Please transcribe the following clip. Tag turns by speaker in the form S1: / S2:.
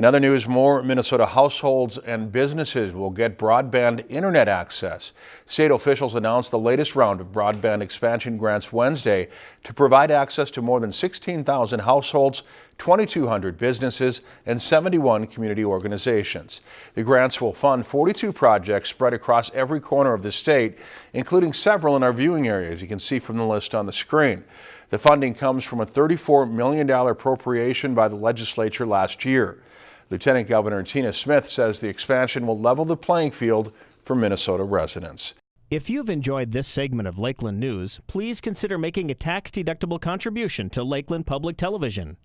S1: In other news, more Minnesota households and businesses will get broadband internet access. State officials announced the latest round of broadband expansion grants Wednesday to provide access to more than 16,000 households, 2,200 businesses, and 71 community organizations. The grants will fund 42 projects spread across every corner of the state, including several in our viewing areas. You can see from the list on the screen. The funding comes from a $34 million appropriation by the legislature last year. Lieutenant Governor Tina Smith says the expansion will level the playing field for Minnesota residents.
S2: If you've enjoyed this segment of Lakeland News, please consider making a tax-deductible contribution to Lakeland Public Television.